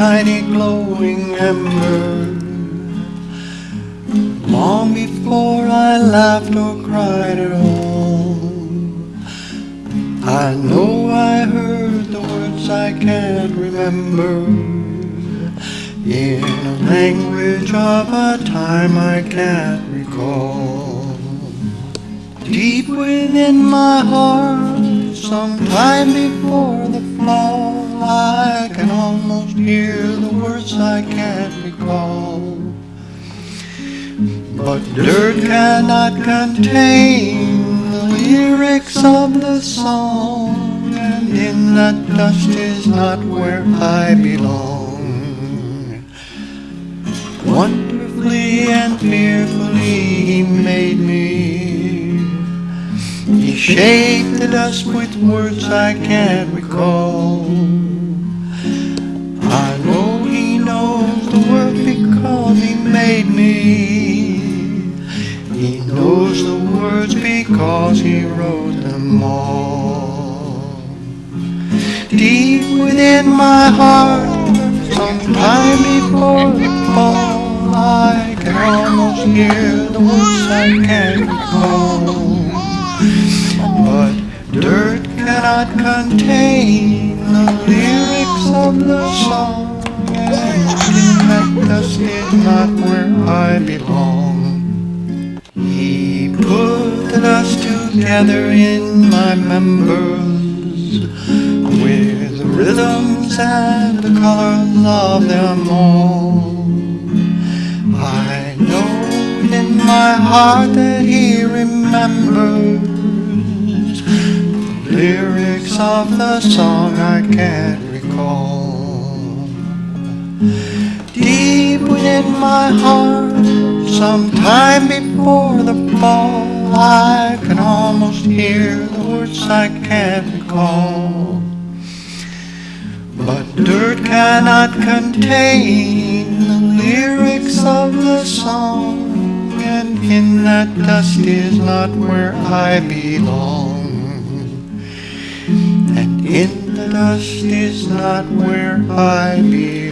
tiny glowing ember. Long before I laughed or cried at all, I know I heard the words I can't remember in a language of a time I can't recall. Deep within my heart, sometime before the fall, I can almost hear the words I can't recall. But dirt cannot contain the lyrics of the song, and in that dust is not where I belong. Wonderfully and fearfully he made me. He shaped the dust with words I can't recall. I know he knows the word because he made me. He knows the words because he wrote them all. Deep within my heart, sometime before the fall, I can almost hear the words I can't recall. But dirt cannot contain the lyrics of the song, and dust is not where I belong. He put the dust together in my members with rhythms and the colors of them all. I know in my heart that he remembers lyrics of the song I can't recall. Deep within my heart, sometime before the fall, I can almost hear the words I can't recall. But dirt cannot contain the lyrics of the song, and in that dust is not where I belong. In the dust is not where I belong.